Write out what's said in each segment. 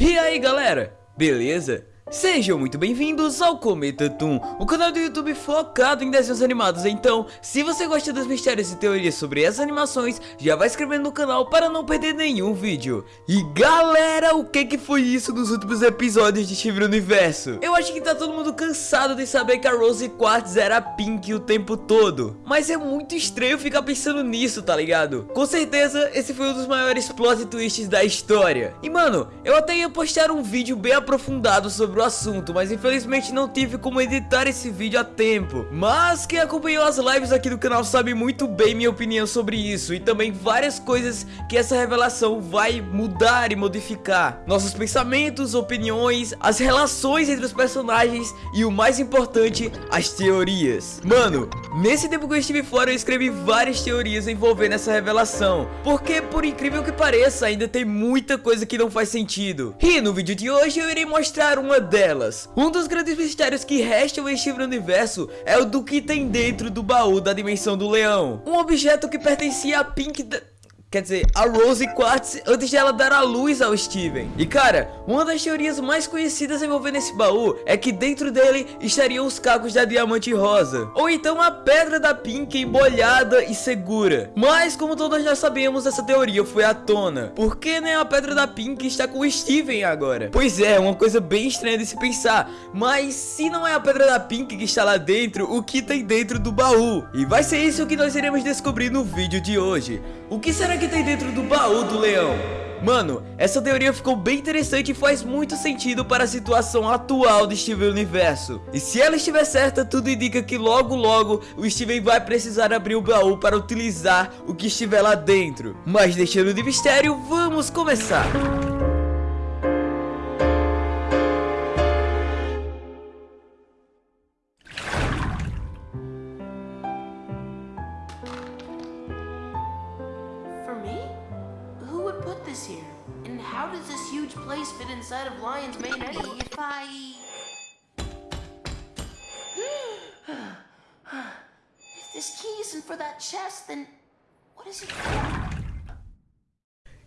E aí galera, beleza? Sejam muito bem-vindos ao Cometa Toon, o canal do YouTube focado em desenhos animados. Então, se você gosta dos mistérios e teorias sobre essas animações, já vai inscrevendo no canal para não perder nenhum vídeo. E galera, o que que foi isso nos últimos episódios de Steven Universo? Eu acho que tá todo mundo cansado de saber que a Rose Quartz era pink o tempo todo. Mas é muito estranho ficar pensando nisso, tá ligado? Com certeza, esse foi um dos maiores plot twists da história. E mano, eu até ia postar um vídeo bem aprofundado sobre o assunto, mas infelizmente não tive como editar esse vídeo a tempo. Mas quem acompanhou as lives aqui do canal sabe muito bem minha opinião sobre isso e também várias coisas que essa revelação vai mudar e modificar. Nossos pensamentos, opiniões, as relações entre os personagens e o mais importante, as teorias. Mano, nesse tempo que eu estive fora eu escrevi várias teorias envolvendo essa revelação, porque por incrível que pareça ainda tem muita coisa que não faz sentido. E no vídeo de hoje eu irei mostrar uma delas. Um dos grandes mistérios que restam em Steven Universo é o do que tem dentro do baú da dimensão do leão. Um objeto que pertencia a Pink... Quer dizer, a Rose Quartz antes de ela dar a luz ao Steven. E cara, uma das teorias mais conhecidas envolvendo esse baú é que dentro dele estariam os cacos da Diamante Rosa. Ou então a pedra da Pink embolhada e segura. Mas como todos já sabemos, essa teoria foi à tona. Por que nem a pedra da Pink está com o Steven agora? Pois é, uma coisa bem estranha de se pensar. Mas se não é a pedra da Pink que está lá dentro, o que tem dentro do baú? E vai ser isso que nós iremos descobrir no vídeo de hoje. O que será que tem dentro do baú do leão? Mano, essa teoria ficou bem interessante e faz muito sentido para a situação atual do Steven Universo. E se ela estiver certa, tudo indica que logo logo o Steven vai precisar abrir o baú para utilizar o que estiver lá dentro. Mas deixando de mistério, vamos começar!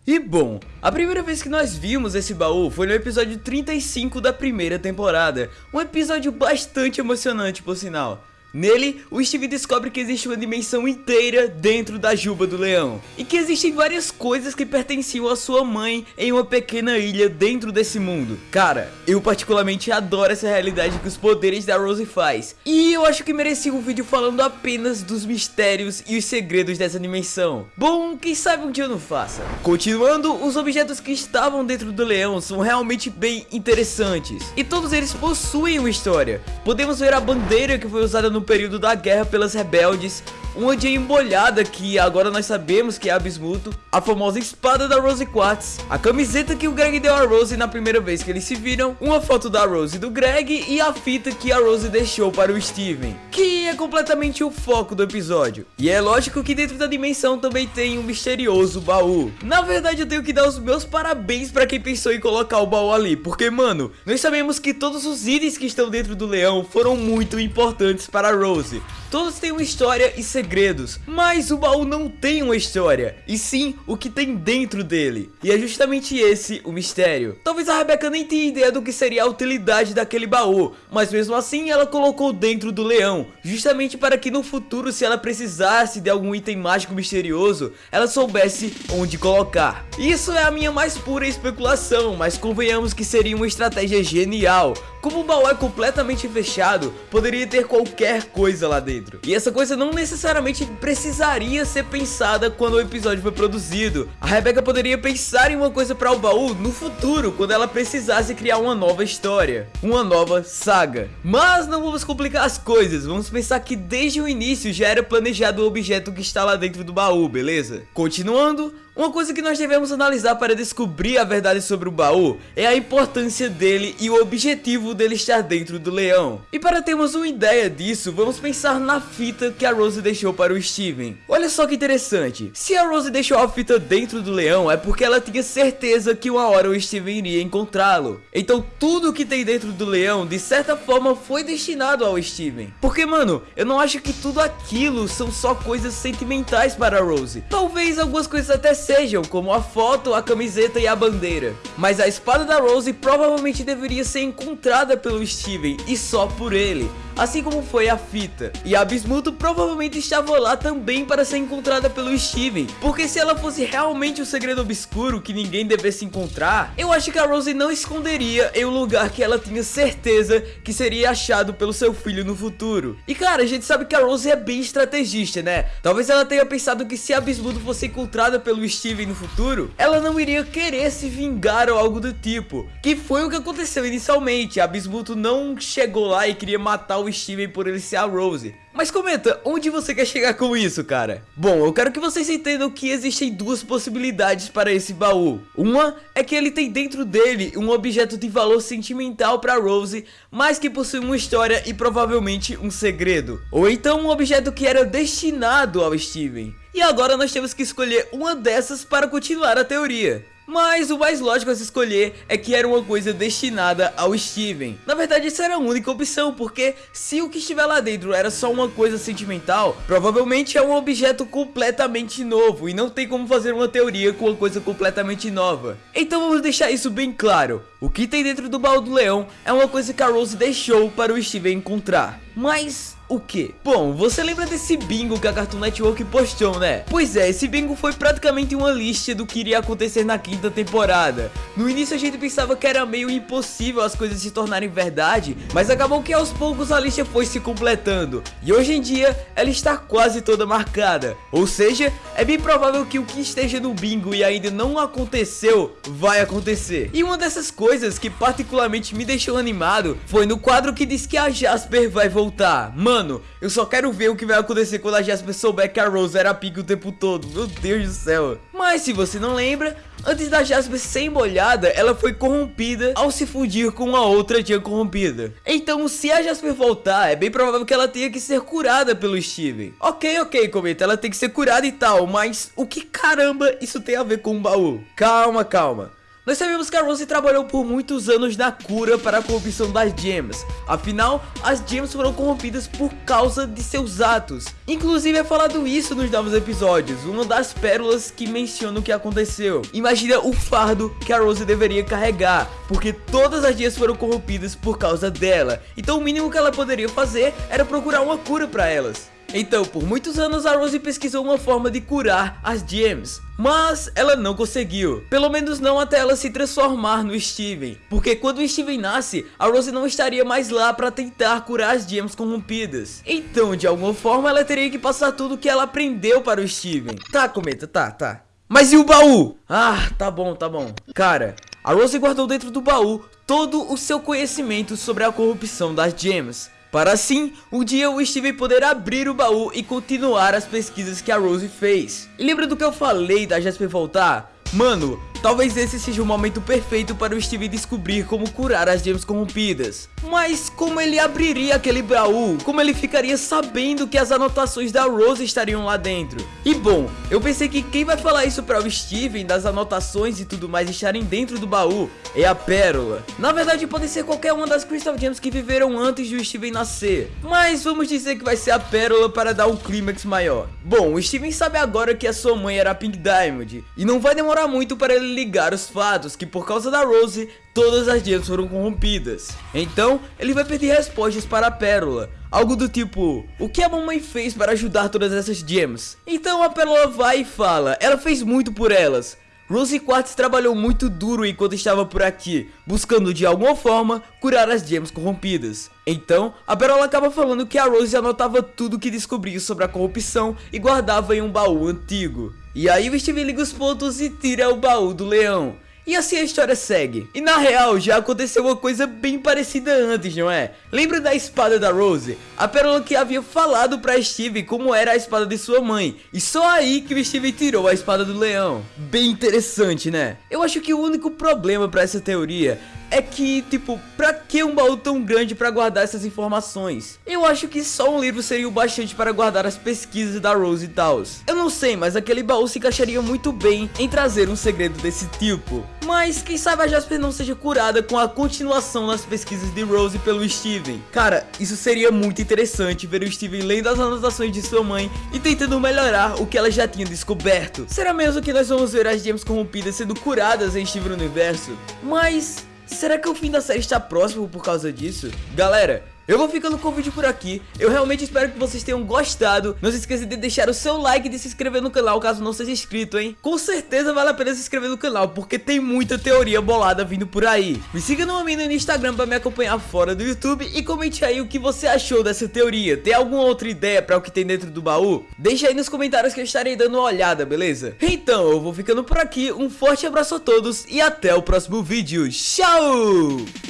E bom, a primeira vez que nós vimos esse baú foi no episódio 35 da primeira temporada, um episódio bastante emocionante por sinal. Nele, o Steve descobre que existe uma dimensão inteira dentro da juba do leão e que existem várias coisas que pertenciam à sua mãe em uma pequena ilha dentro desse mundo. Cara, eu particularmente adoro essa realidade que os poderes da Rose faz e eu acho que merecia um vídeo falando apenas dos mistérios e os segredos dessa dimensão. Bom, quem sabe um dia eu não faça. Continuando, os objetos que estavam dentro do leão são realmente bem interessantes e todos eles possuem uma história. Podemos ver a bandeira que foi usada no período da guerra pelas rebeldes, uma de embolhada que agora nós sabemos que é a Bismuto, a famosa espada da Rose Quartz, a camiseta que o Greg deu a Rose na primeira vez que eles se viram, uma foto da Rose e do Greg e a fita que a Rose deixou para o Steven, que é completamente o foco do episódio. E é lógico que dentro da dimensão também tem um misterioso baú. Na verdade eu tenho que dar os meus parabéns para quem pensou em colocar o baú ali, porque mano, nós sabemos que todos os itens que estão dentro do leão foram muito importantes para a Rose. Todos têm uma história e segredos, mas o baú não tem uma história, e sim o que tem dentro dele. E é justamente esse o mistério. Talvez a Rebecca nem tenha ideia do que seria a utilidade daquele baú, mas mesmo assim ela colocou dentro do leão, justamente para que no futuro, se ela precisasse de algum item mágico misterioso, ela soubesse onde colocar. Isso é a minha mais pura especulação, mas convenhamos que seria uma estratégia genial. Como o baú é completamente fechado, poderia ter qualquer coisa lá dentro. E essa coisa não necessariamente precisaria ser pensada quando o episódio foi produzido. A Rebecca poderia pensar em uma coisa para o baú no futuro, quando ela precisasse criar uma nova história, uma nova saga. Mas não vamos complicar as coisas, vamos pensar que desde o início já era planejado o objeto que está lá dentro do baú, beleza? Continuando, uma coisa que nós devemos analisar para descobrir a verdade sobre o baú é a importância dele e o objetivo dele estar dentro do leão. E para termos uma ideia disso, vamos pensar na fita que a Rose deixou para o Steven. Olha só que interessante, se a Rose deixou a fita dentro do leão é porque ela tinha certeza que uma hora o Steven iria encontrá-lo. Então tudo que tem dentro do leão, de certa forma, foi destinado ao Steven. Porque mano, eu não acho que tudo aquilo são só coisas sentimentais para a Rose. Talvez algumas coisas até sejam, como a foto, a camiseta e a bandeira. Mas a espada da Rose provavelmente deveria ser encontrada pelo Steven e só por ele, assim como foi a fita. E a Bismuto provavelmente estava lá também para ser encontrada pelo Steven, porque se ela fosse realmente o um segredo obscuro que ninguém devesse encontrar, eu acho que a Rose não esconderia em um lugar que ela tinha certeza que seria achado pelo seu filho no futuro. E cara, a gente sabe que a Rose é bem estrategista, né? Talvez ela tenha pensado que se a Bismuto fosse encontrada pelo Steven no futuro, ela não iria querer se vingar ou algo do tipo. Que foi o que aconteceu inicialmente, a Bismuto não chegou lá e queria matar o Steven por ele ser a Rose. Mas comenta, onde você quer chegar com isso, cara? Bom, eu quero que vocês entendam que existem duas possibilidades para esse baú. Uma é que ele tem dentro dele um objeto de valor sentimental para Rose, mas que possui uma história e provavelmente um segredo. Ou então um objeto que era destinado ao Steven. E agora nós temos que escolher uma dessas para continuar a teoria. Mas o mais lógico a se escolher é que era uma coisa destinada ao Steven. Na verdade, essa era a única opção, porque se o que estiver lá dentro era só uma coisa sentimental, provavelmente é um objeto completamente novo e não tem como fazer uma teoria com uma coisa completamente nova. Então vamos deixar isso bem claro. O que tem dentro do baú do leão é uma coisa que a Rose deixou para o Steven encontrar. Mas o que? Bom, você lembra desse bingo que a Cartoon Network postou, né? Pois é, esse bingo foi praticamente uma lista do que iria acontecer na quinta temporada. No início a gente pensava que era meio impossível as coisas se tornarem verdade, mas acabou que aos poucos a lista foi se completando. E hoje em dia ela está quase toda marcada. Ou seja, é bem provável que o que esteja no bingo e ainda não aconteceu, vai acontecer. E uma dessas coisas que particularmente me deixou animado foi no quadro que diz que a Jasper vai voltar. Mano, Mano, eu só quero ver o que vai acontecer quando a Jasper souber que a Rose era pique o tempo todo. Meu Deus do céu. Mas se você não lembra, antes da Jasper ser embolhada, ela foi corrompida ao se fundir com a outra tia corrompida. Então, se a Jasper voltar, é bem provável que ela tenha que ser curada pelo Steven. Ok, ok, comenta, ela tem que ser curada e tal, mas o que caramba isso tem a ver com o baú? Calma, calma. Nós sabemos que a Rose trabalhou por muitos anos na cura para a corrupção das gems. Afinal, as gems foram corrompidas por causa de seus atos. Inclusive é falado isso nos novos episódios, uma das pérolas que menciona o que aconteceu. Imagina o fardo que a Rose deveria carregar, porque todas as gems foram corrompidas por causa dela. Então o mínimo que ela poderia fazer era procurar uma cura para elas. Então, por muitos anos a Rose pesquisou uma forma de curar as gems, mas ela não conseguiu, pelo menos não até ela se transformar no Steven, porque quando o Steven nasce, a Rose não estaria mais lá para tentar curar as gems corrompidas. Então, de alguma forma, ela teria que passar tudo que ela aprendeu para o Steven. Tá, Cometa, tá, tá. Mas e o baú? Ah, tá bom, tá bom. Cara, a Rose guardou dentro do baú todo o seu conhecimento sobre a corrupção das gems. Para assim, um dia o Steven poder abrir o baú e continuar as pesquisas que a Rose fez. E lembra do que eu falei da Jasper voltar? Mano, Talvez esse seja o momento perfeito para o Steve descobrir como curar as gems corrompidas. Mas como ele abriria aquele baú? Como ele ficaria sabendo que as anotações da Rose estariam lá dentro? E bom, eu pensei que quem vai falar isso para o Steven das anotações e tudo mais estarem dentro do baú é a Pérola. Na verdade pode ser qualquer uma das Crystal Gems que viveram antes do Steven nascer. Mas vamos dizer que vai ser a Pérola para dar um clímax maior. Bom, o Steven sabe agora que a sua mãe era Pink Diamond. E não vai demorar muito para ele ligar os fatos que por causa da Rose, todas as gems foram corrompidas. Então, ele vai pedir respostas para a Pérola. Algo do tipo, o que a mamãe fez para ajudar todas essas gems? Então a Pérola vai e fala, ela fez muito por elas. Rose Quartz trabalhou muito duro enquanto estava por aqui, buscando de alguma forma curar as gems corrompidas. Então, a Pérola acaba falando que a Rose anotava tudo que descobriu sobre a corrupção e guardava em um baú antigo. E aí o Steve liga os pontos e tira o baú do leão. E assim a história segue. E na real, já aconteceu uma coisa bem parecida antes, não é? Lembra da espada da Rose? A Pérola que havia falado pra Steve como era a espada de sua mãe. E só aí que o Steve tirou a espada do leão. Bem interessante, né? Eu acho que o único problema pra essa teoria é que, tipo, pra que um baú tão grande pra guardar essas informações? Eu acho que só um livro seria o bastante para guardar as pesquisas da Rose e Taos. Eu não sei, mas aquele baú se encaixaria muito bem em trazer um segredo desse tipo. Mas quem sabe a Jasper não seja curada com a continuação nas pesquisas de Rose pelo Steven. Cara, isso seria muito interessante ver o Steven lendo as anotações de sua mãe e tentando melhorar o que ela já tinha descoberto. Será mesmo que nós vamos ver as gems corrompidas sendo curadas em Steven Universo? Mas será que o fim da série está próximo por causa disso? Galera, eu vou ficando com o vídeo por aqui, eu realmente espero que vocês tenham gostado. Não se esqueça de deixar o seu like e de se inscrever no canal caso não seja inscrito, hein? Com certeza vale a pena se inscrever no canal, porque tem muita teoria bolada vindo por aí. Me siga no Amino no Instagram pra me acompanhar fora do YouTube E comente aí o que você achou dessa teoria. Tem alguma outra ideia pra o que tem dentro do baú? Deixa aí nos comentários que eu estarei dando uma olhada, beleza? Então eu vou ficando por aqui, um forte abraço a todos e até o próximo vídeo, tchau!